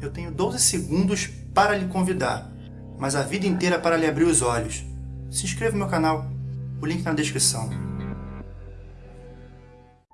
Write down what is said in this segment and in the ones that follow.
Eu tenho 12 segundos para lhe convidar, mas a vida inteira para lhe abrir os olhos. Se inscreva no meu canal, o link na descrição.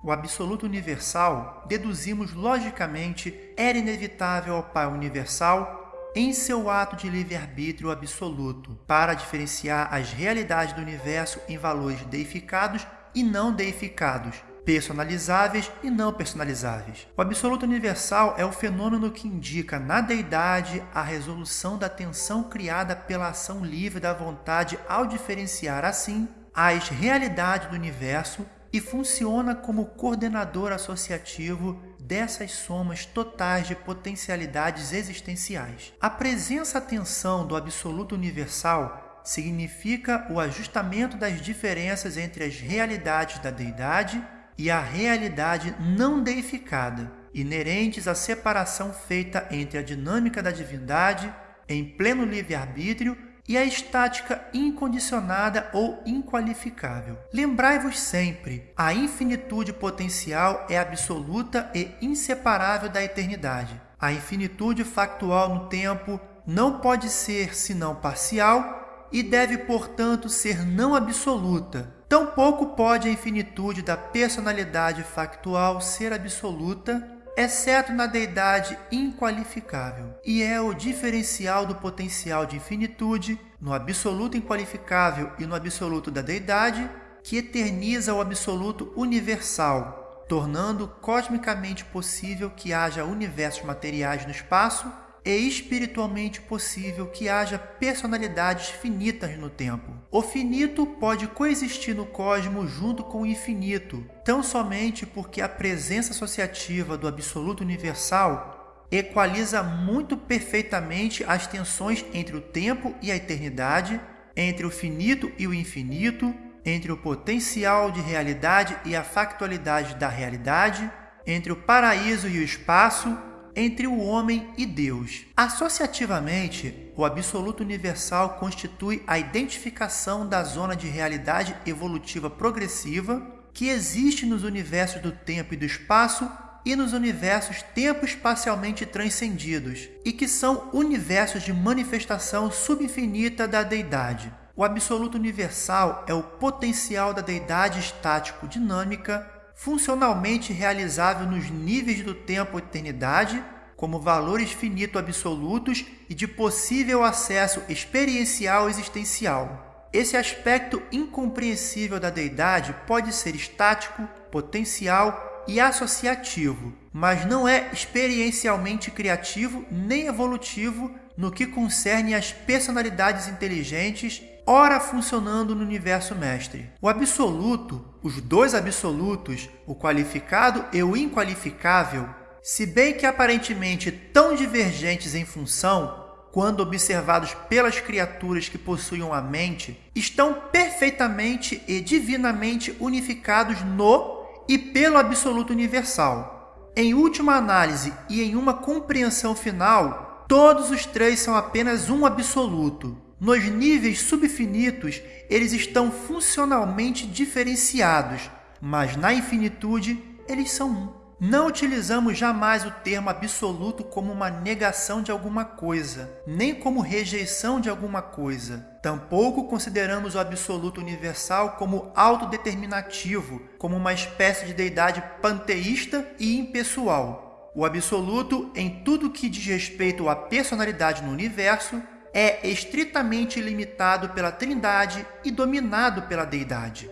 O absoluto universal, deduzimos logicamente, era inevitável ao Pai universal em seu ato de livre-arbítrio absoluto, para diferenciar as realidades do universo em valores deificados e não deificados, personalizáveis e não personalizáveis. O absoluto universal é o fenômeno que indica na deidade a resolução da tensão criada pela ação livre da vontade ao diferenciar assim as realidades do universo e funciona como coordenador associativo dessas somas totais de potencialidades existenciais. A presença-atenção do absoluto universal significa o ajustamento das diferenças entre as realidades da deidade e a realidade não deificada, inerentes à separação feita entre a dinâmica da divindade em pleno livre-arbítrio e a estática incondicionada ou inqualificável. Lembrai-vos sempre, a infinitude potencial é absoluta e inseparável da eternidade. A infinitude factual no tempo não pode ser senão parcial e deve, portanto, ser não absoluta. Tampouco pode a infinitude da personalidade factual ser absoluta exceto na deidade inqualificável, e é o diferencial do potencial de infinitude no absoluto inqualificável e no absoluto da deidade que eterniza o absoluto universal, tornando cosmicamente possível que haja universos materiais no espaço e espiritualmente possível que haja personalidades finitas no tempo. O finito pode coexistir no cosmos junto com o infinito, tão somente porque a presença associativa do absoluto universal equaliza muito perfeitamente as tensões entre o tempo e a eternidade, entre o finito e o infinito, entre o potencial de realidade e a factualidade da realidade, entre o paraíso e o espaço, entre o homem e Deus. Associativamente, o absoluto universal constitui a identificação da zona de realidade evolutiva progressiva que existe nos universos do tempo e do espaço e nos universos tempo-espacialmente transcendidos, e que são universos de manifestação subinfinita da deidade. O absoluto universal é o potencial da deidade estático-dinâmica funcionalmente realizável nos níveis do tempo eternidade, como valores finito absolutos e de possível acesso experiencial existencial. Esse aspecto incompreensível da deidade pode ser estático, potencial e associativo, mas não é experiencialmente criativo nem evolutivo no que concerne às personalidades inteligentes ora funcionando no universo mestre. O absoluto, os dois absolutos, o qualificado e o inqualificável, se bem que aparentemente tão divergentes em função, quando observados pelas criaturas que possuem a mente, estão perfeitamente e divinamente unificados no e pelo absoluto universal. Em última análise e em uma compreensão final, todos os três são apenas um absoluto, nos níveis subfinitos, eles estão funcionalmente diferenciados, mas na infinitude, eles são um. Não utilizamos jamais o termo absoluto como uma negação de alguma coisa, nem como rejeição de alguma coisa. Tampouco consideramos o absoluto universal como autodeterminativo, como uma espécie de deidade panteísta e impessoal. O absoluto, em tudo que diz respeito à personalidade no universo, é estritamente limitado pela Trindade e dominado pela Deidade.